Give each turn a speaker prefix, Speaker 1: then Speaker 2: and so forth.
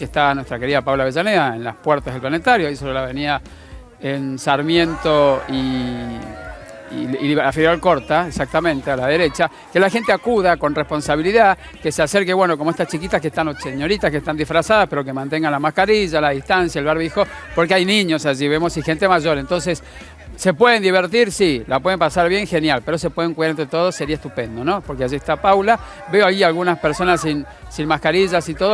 Speaker 1: que está nuestra querida Paula Avellaneda en las puertas del planetario, ahí sobre la avenida en Sarmiento y, y, y la Federal Corta, exactamente, a la derecha, que la gente acuda con responsabilidad, que se acerque, bueno, como estas chiquitas que están, o señoritas que están disfrazadas, pero que mantengan la mascarilla, la distancia, el barbijo, porque hay niños allí, vemos, y gente mayor, entonces... ¿Se pueden divertir? Sí, la pueden pasar bien, genial, pero se pueden cuidar entre todos, sería estupendo, ¿no? Porque allí está Paula, veo ahí algunas personas sin, sin mascarillas y todo,